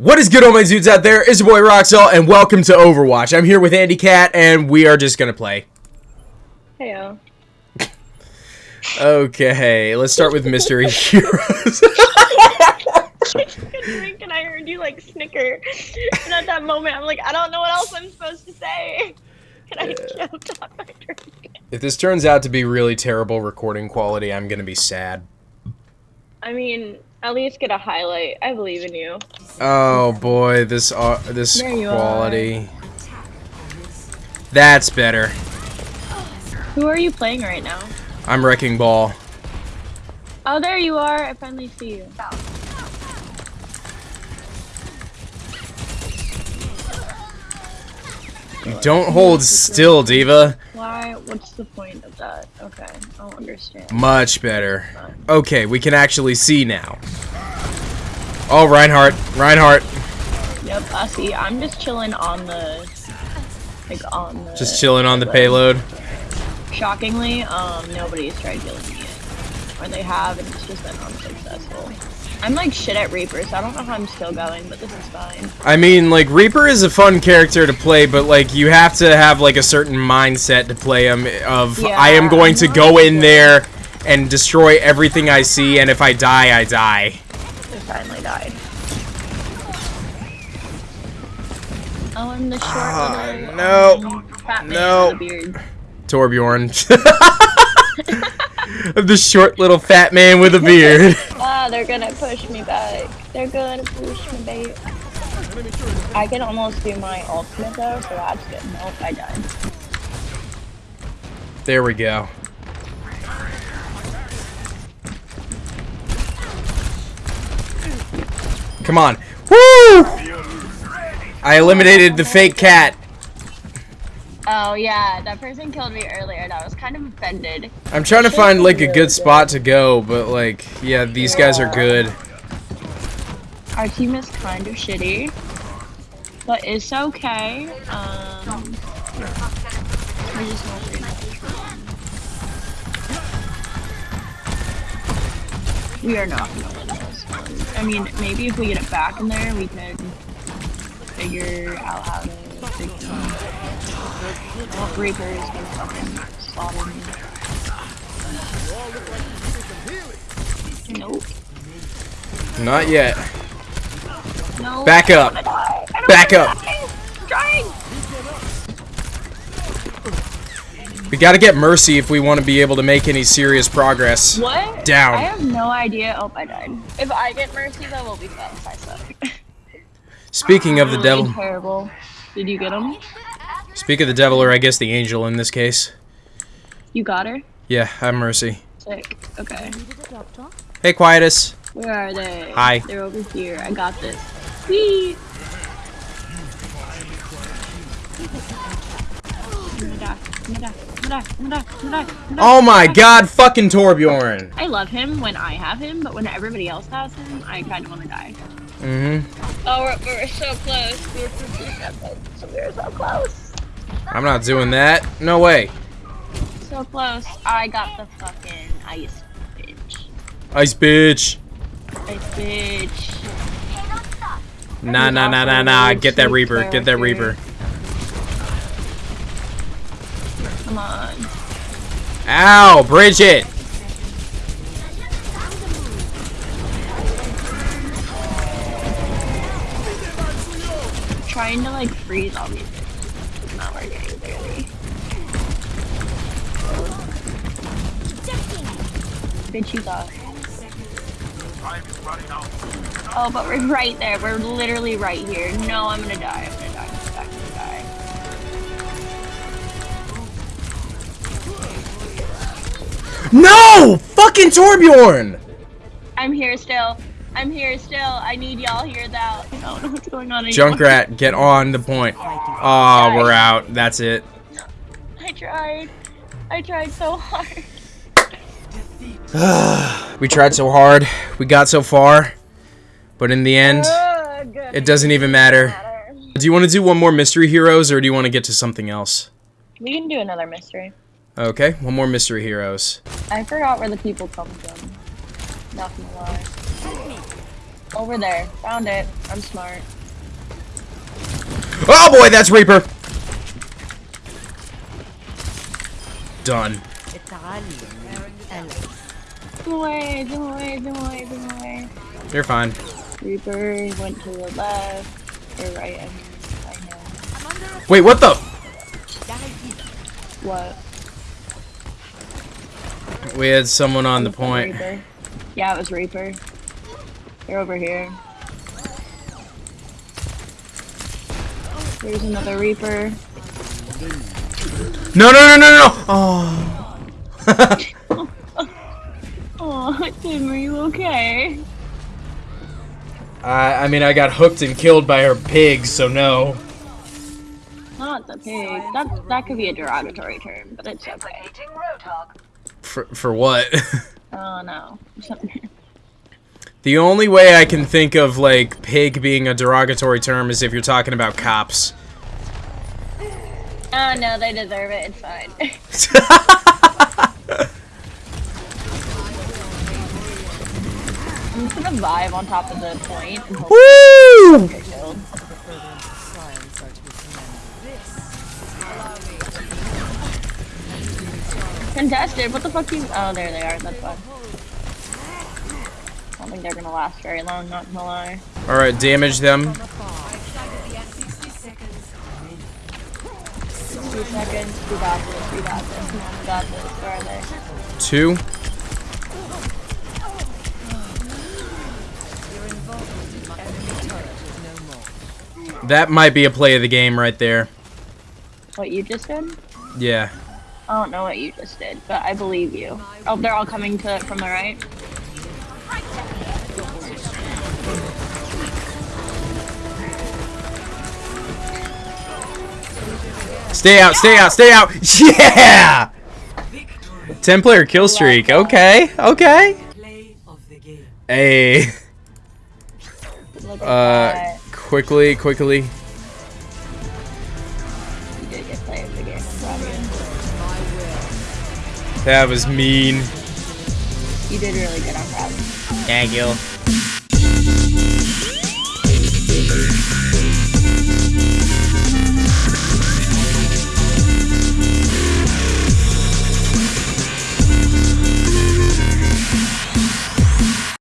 What is good, all my dudes out there? It's your boy Roxel, and welcome to Overwatch. I'm here with Andy Cat, and we are just gonna play. Heyo. Okay, let's start with Mystery Heroes. drink and I heard you like snicker. And at that moment, I'm like, I don't know what else I'm supposed to say. And I choked on my drink. if this turns out to be really terrible recording quality, I'm gonna be sad. I mean, at least get a highlight. I believe in you. Oh boy, this uh, this you quality. That's better. Who are you playing right now? I'm Wrecking Ball. Oh, there you are. I finally see you. Don't hold still, D.Va. Why? What's the point of that? Okay, I don't understand. Much better. Okay, we can actually see now. Oh, Reinhardt. Reinhardt. Yep, I see. I'm just chilling on the, like on the. Just chilling on the payload. Shockingly, um, nobody's tried killing me yet. Or they have, and it's just been unsuccessful. I'm like shit at Reaper, so I don't know how I'm still going, but this is fine. I mean, like, Reaper is a fun character to play, but, like, you have to have, like, a certain mindset to play him of, Yeah, I am going I'm to go in there and destroy everything I see, and if I die, I die. It finally died. Oh, I'm the short Ah, little no. um, fat man No. with a beard. Torbjorn. the short little fat man with a beard. Ah, they're gonna push me back. They're gonna push me back. I can almost do my ultimate though, so that's good. Nope, I died. There we go. Come on. Woo! I eliminated the fake cat. Oh yeah, that person killed me earlier and I was kind of offended. I'm trying to find like a good spot to go, but like, yeah, these guys are good. Our team is kind of shitty, but it's okay. Um, we're not very much. We are not gonna win this one. I mean, maybe if we get it back in there, we can figure out how to fix it. Oh, Reaper is gonna fucking slaughter me. Nope. Not yet. No. Back up. Back up. We gotta get Mercy if we want to be able to make any serious progress. What? Down. I have no idea. Oh, I died. If I get mercy, that will be. I suck. Speaking of the Really devil, Terrible. Did you get him? speak of the devil, or I guess the angel in this case. You got her. Yeah, I'm Mercy. Sick. Okay. Hey, Quietus. Where are they? Hi. They're over here. I got this. Whee! I'm gonna die. I'm gonna die. I'm gonna die. I'm gonna die. I'm gonna die. I'm gonna die. Oh my god, fucking Torbjorn. I love him when I have him, but when everybody else has him, I kind of want to die. Mm-hmm. Oh, we're, we're so close. We have to do something. So we're so close. I'm not doing that. No way. So close. I got the fucking ice bitch. Ice bitch. Ice bitch. Nah, nah, nah, nah, nah. Get that Reaper. Get that Reaper. Come on. Ow, Bridget. trying to like freeze all these things. It's not working clearly. Bitch, you. Oh, but we're right there. We're literally right here. No, I'm gonna die. I'm gonna No! Fucking Torbjorn! I'm here still. I'm here still. I need y'all here now. I don't know what's going on anymore. Junkrat, get on the point. Ah, Aw, we're out. That's it. I tried. I tried so hard. We tried so hard. We got so far. But in the end, Ugh, it doesn't even matter. Do you want to do one more Mystery Heroes, or do you want to get to something else? We can do another mystery. Okay, one more Mystery Heroes. I forgot where the people come from. Not gonna lie. Over there. Found it. I'm smart. Oh boy, that's Reaper. Done. Zoom away, zoom away, zoom away, zoom away. You're fine. Reaper went to the left. Or right, I mean, I know. Wait, what the? What? We had someone on the point. Reaper. Yeah, it was Reaper. They're over here. There's another Reaper. No, no, no, no, no. Oh. Oh, Tim, are you okay? I, I mean, I got hooked and killed by her pig, so no. Not the pig. That that could be a derogatory term, but it's okay. For for what? Oh no. the only way I can think of like pig being a derogatory term is if you're talking about cops. oh no, they deserve it. It's fine. I'm just gonna vibe on top of the point Woo! Contested. What the fuck you? Oh, there they are. That's fine. I don't think they're gonna last very long. Not gonna lie. All right, damage them. Two seconds. We got this. We got this. We got this. Where are they? Two. That might be a play of the game right there. What you just did? Yeah. I don't know what you just did, but I believe you. Oh, they're all coming to it from the right. Stay out, stay out, stay out. Yeah! 10 player kill streak. Okay, okay. Play of the game. Hey. Uh, quickly, quickly. That was mean. you. You did really good. on that. proud. Thank you.